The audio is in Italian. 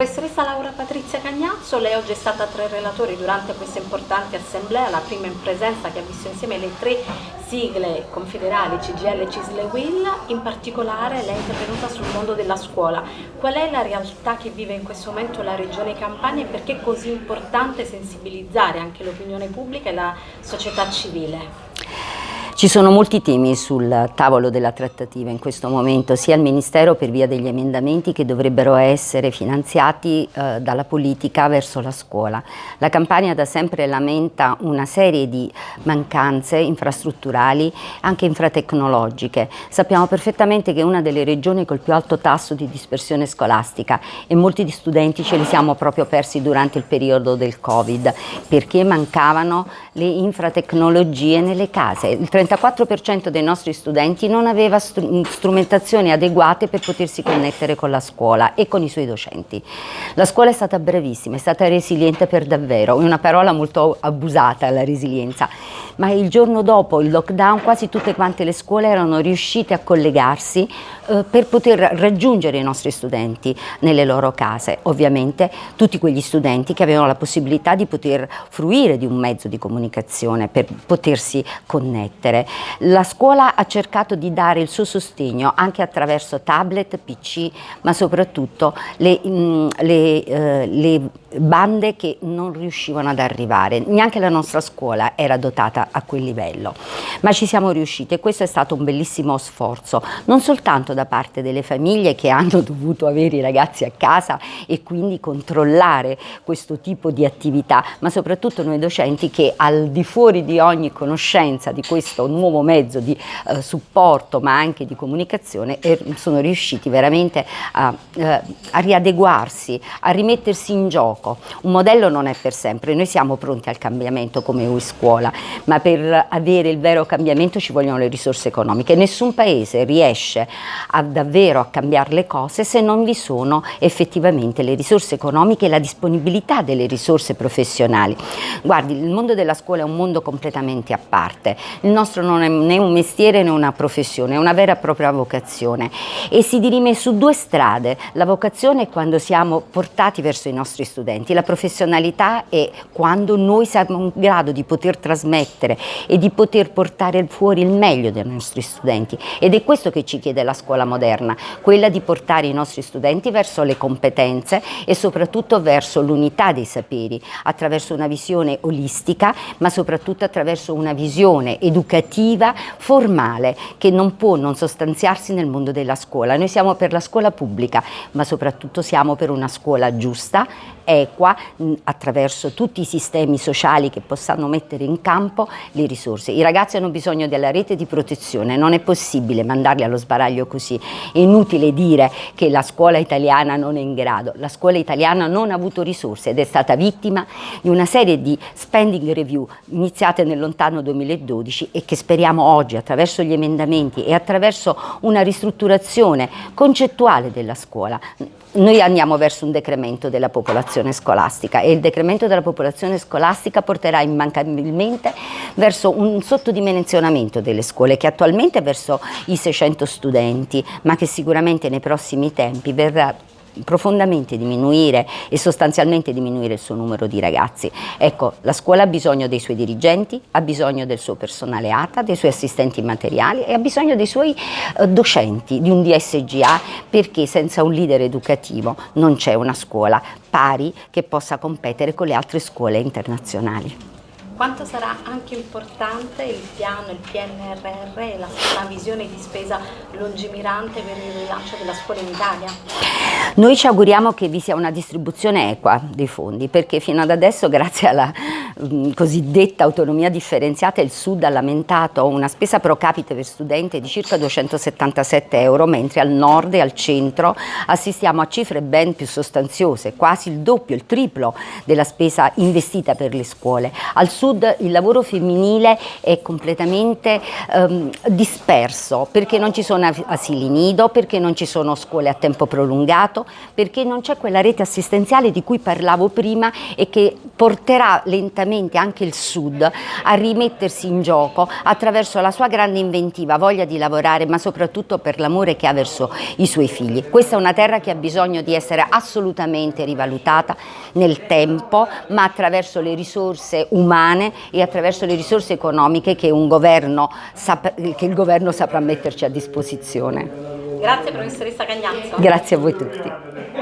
Professoressa Laura Patrizia Cagnazzo, lei oggi è stata tra i relatori durante questa importante assemblea, la prima in presenza che ha visto insieme le tre sigle confederali CGL, CISL e WIL, in particolare lei è intervenuta sul mondo della scuola. Qual è la realtà che vive in questo momento la Regione Campania e perché è così importante sensibilizzare anche l'opinione pubblica e la società civile? Ci sono molti temi sul tavolo della trattativa in questo momento, sia al Ministero per via degli emendamenti che dovrebbero essere finanziati eh, dalla politica verso la scuola. La Campania da sempre lamenta una serie di mancanze infrastrutturali, anche infratecnologiche. Sappiamo perfettamente che è una delle regioni col più alto tasso di dispersione scolastica e molti di studenti ce li siamo proprio persi durante il periodo del Covid perché mancavano le infratecnologie nelle case. Il 34% dei nostri studenti non aveva strumentazioni adeguate per potersi connettere con la scuola e con i suoi docenti. La scuola è stata bravissima, è stata resiliente per davvero, è una parola molto abusata la resilienza, ma il giorno dopo il lockdown quasi tutte quante le scuole erano riuscite a collegarsi eh, per poter raggiungere i nostri studenti nelle loro case. Ovviamente tutti quegli studenti che avevano la possibilità di poter fruire di un mezzo di comunicazione per potersi connettere scuole. La scuola ha cercato di dare il suo sostegno anche attraverso tablet, PC, ma soprattutto le, mh, mm, le, eh, le bande che non riuscivano ad arrivare, neanche la nostra scuola era dotata a quel livello, ma ci siamo riusciti e questo è stato un bellissimo sforzo, non soltanto da parte delle famiglie che hanno dovuto avere i ragazzi a casa e quindi controllare questo tipo di attività, ma soprattutto noi docenti che al di fuori di ogni conoscenza di questo nuovo mezzo di eh, supporto ma anche di comunicazione eh, sono riusciti veramente a, eh, a riadeguarsi, a rimettersi in gioco. Un modello non è per sempre, noi siamo pronti al cambiamento come UI Scuola, ma per avere il vero cambiamento ci vogliono le risorse economiche. Nessun paese riesce a davvero a cambiare le cose se non vi sono effettivamente le risorse economiche e la disponibilità delle risorse professionali. Guardi, il mondo della scuola è un mondo completamente a parte, il nostro non è né un mestiere né una professione, è una vera e propria vocazione e si dirime su due strade, la vocazione è quando siamo portati verso i nostri studenti. La professionalità è quando noi siamo in grado di poter trasmettere e di poter portare fuori il meglio dei nostri studenti ed è questo che ci chiede la scuola moderna, quella di portare i nostri studenti verso le competenze e soprattutto verso l'unità dei saperi attraverso una visione olistica ma soprattutto attraverso una visione educativa formale che non può non sostanziarsi nel mondo della scuola. Noi siamo per la scuola pubblica ma soprattutto siamo per una scuola giusta, equa attraverso tutti i sistemi sociali che possano mettere in campo le risorse. I ragazzi hanno bisogno della rete di protezione, non è possibile mandarli allo sbaraglio così, è inutile dire che la scuola italiana non è in grado, la scuola italiana non ha avuto risorse ed è stata vittima di una serie di spending review iniziate nel lontano 2012 e che speriamo oggi attraverso gli emendamenti e attraverso una ristrutturazione concettuale della scuola noi andiamo verso un decremento della popolazione scolastica e il decremento della popolazione scolastica porterà immancabilmente verso un sottodimensionamento delle scuole che attualmente è verso i 600 studenti ma che sicuramente nei prossimi tempi verrà profondamente diminuire e sostanzialmente diminuire il suo numero di ragazzi. Ecco, la scuola ha bisogno dei suoi dirigenti, ha bisogno del suo personale ATA, dei suoi assistenti materiali e ha bisogno dei suoi eh, docenti, di un DSGA, perché senza un leader educativo non c'è una scuola pari che possa competere con le altre scuole internazionali. Quanto sarà anche importante il piano, il PNRR e la, la visione di spesa lungimirante per il rilancio della scuola in Italia? Noi ci auguriamo che vi sia una distribuzione equa dei fondi perché fino ad adesso grazie alla mh, cosiddetta autonomia differenziata il Sud ha lamentato una spesa pro capite per studente di circa 277 euro mentre al nord e al centro assistiamo a cifre ben più sostanziose, quasi il doppio, il triplo della spesa investita per le scuole. Al sud sud il lavoro femminile è completamente ehm, disperso perché non ci sono asili nido, perché non ci sono scuole a tempo prolungato, perché non c'è quella rete assistenziale di cui parlavo prima e che porterà lentamente anche il Sud a rimettersi in gioco attraverso la sua grande inventiva, voglia di lavorare, ma soprattutto per l'amore che ha verso i suoi figli. Questa è una terra che ha bisogno di essere assolutamente rivalutata nel tempo, ma attraverso le risorse umane e attraverso le risorse economiche che, governo, che il governo saprà metterci a disposizione. Grazie professoressa Cagnazzo. Grazie a voi tutti.